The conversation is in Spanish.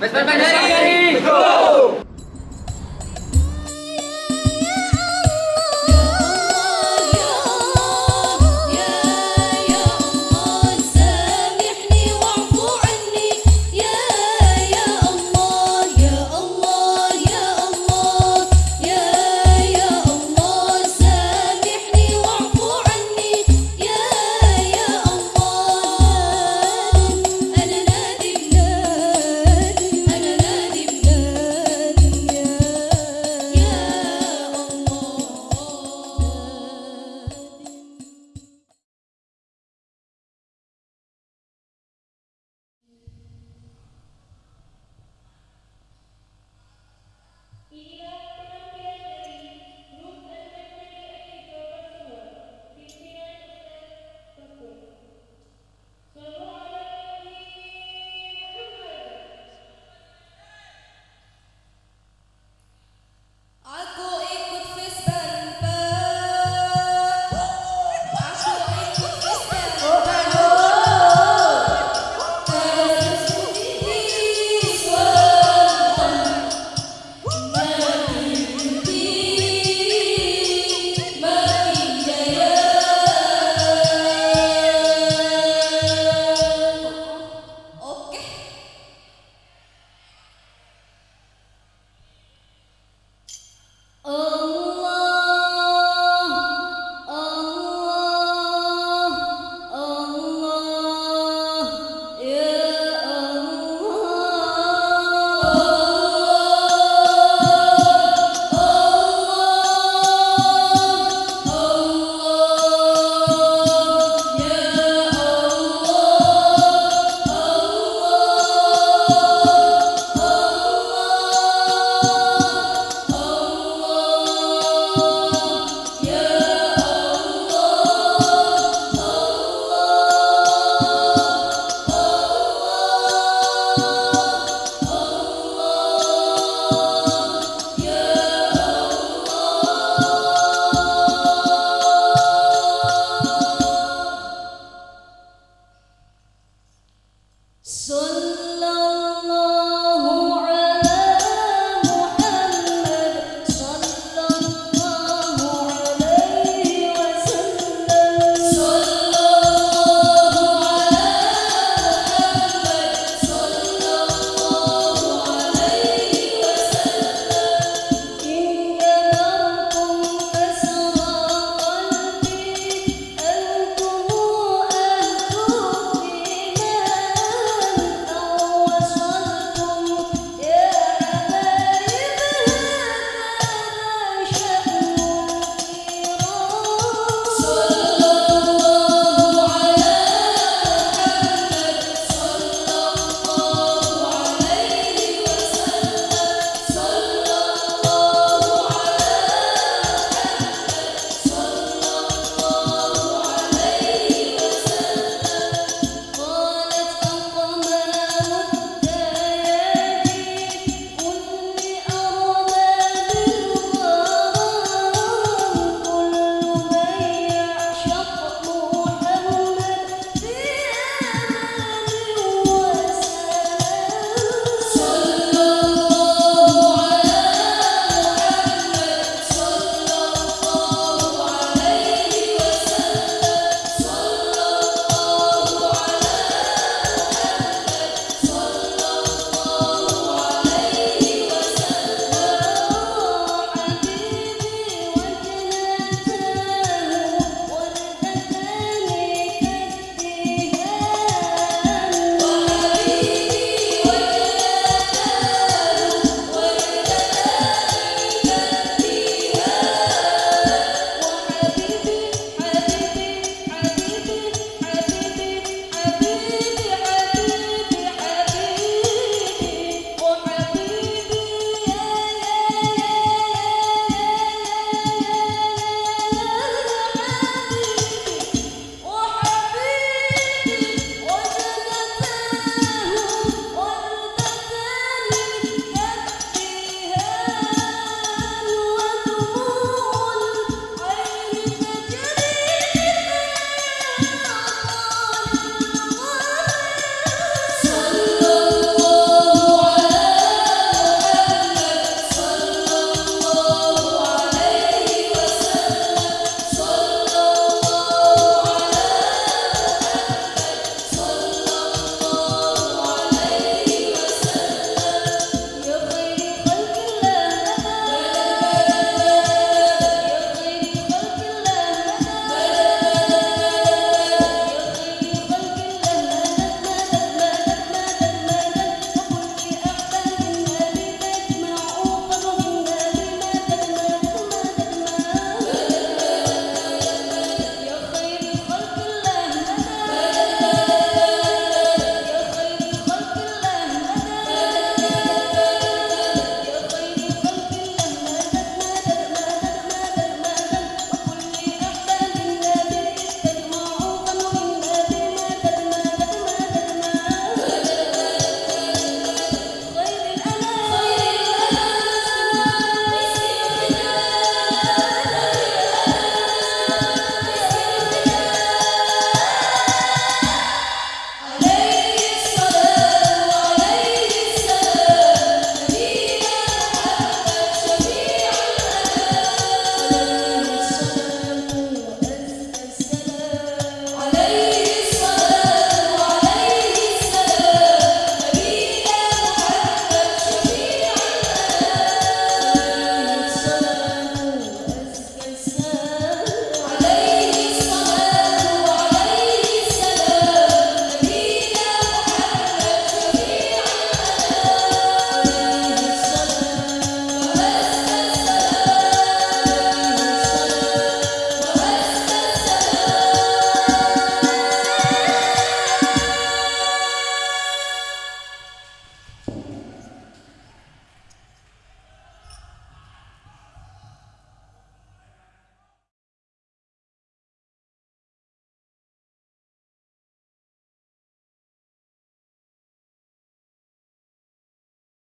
Pues, pues, pues, Vespa Go!